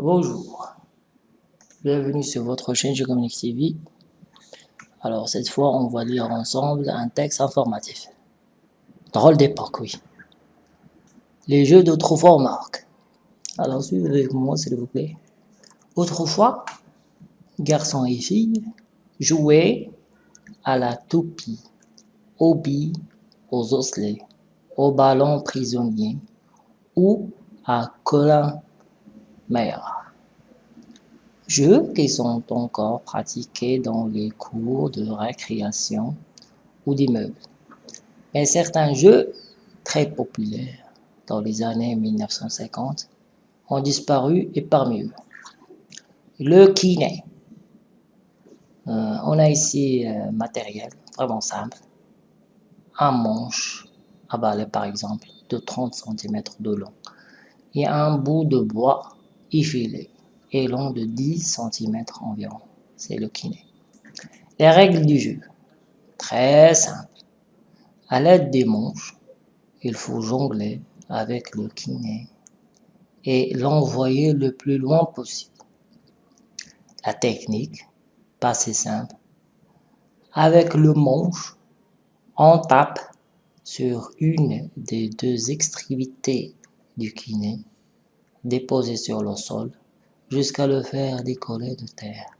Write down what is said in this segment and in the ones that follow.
Bonjour, bienvenue sur votre chaîne Communique TV. Alors cette fois, on va lire ensemble un texte informatif. Drôle d'époque, oui. Les jeux d'autrefois au Maroc. Alors suivez avec moi s'il vous plaît. Autrefois, garçons et filles jouaient à la toupie, aux billes, aux osselets, au ballon prisonnier ou à colin meilleurs. Jeux qui sont encore pratiqués dans les cours de récréation ou d'immeubles. Mais certains jeux très populaires dans les années 1950 ont disparu et parmi eux, le kiné. Euh, on a ici euh, matériel vraiment simple, un manche à balai par exemple de 30 cm de long et un bout de bois effilé et long de 10 cm environ. C'est le kiné. Les règles du jeu. Très simple. À l'aide des manches, il faut jongler avec le kiné et l'envoyer le plus loin possible. La technique, pas si simple. Avec le manche, on tape sur une des deux extrémités du kiné déposé sur le sol jusqu'à le faire décoller de terre.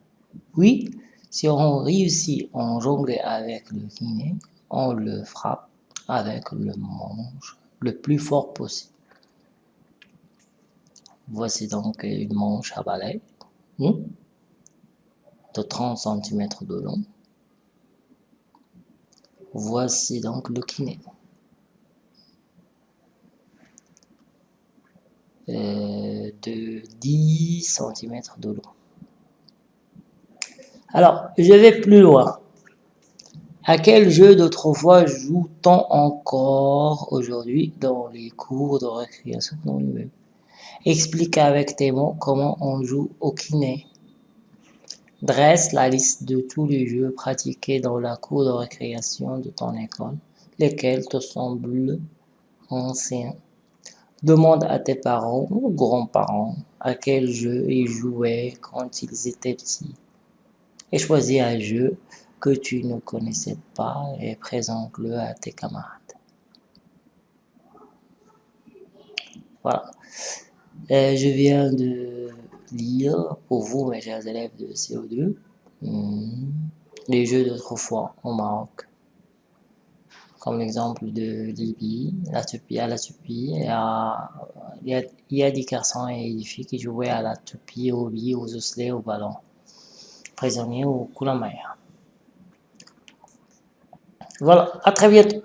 Puis, si on réussit à jongler avec le kiné, on le frappe avec le manche le plus fort possible. Voici donc une manche à balai hmm, de 30 cm de long. Voici donc le kiné. Euh, de 10 cm de long. Alors, je vais plus loin. À quel jeu d'autrefois joue-t-on encore aujourd'hui dans les cours de récréation Explique avec tes mots comment on joue au kiné. Dresse la liste de tous les jeux pratiqués dans la cour de récréation de ton école, lesquels te semblent anciens? Demande à tes parents ou grands-parents à quel jeu ils jouaient quand ils étaient petits. Et choisis un jeu que tu ne connaissais pas et présente-le à tes camarades. Voilà. je viens de lire pour vous, mes chers élèves de CO2, hmm, les jeux d'autrefois au Maroc comme l'exemple de Libye, la toupie à la toupie. Il y a, des garçons et des filles qui jouaient à la toupie, aux billes, aux osselets, au ballon, prisonniers ou coulamaya. Voilà, à très bientôt.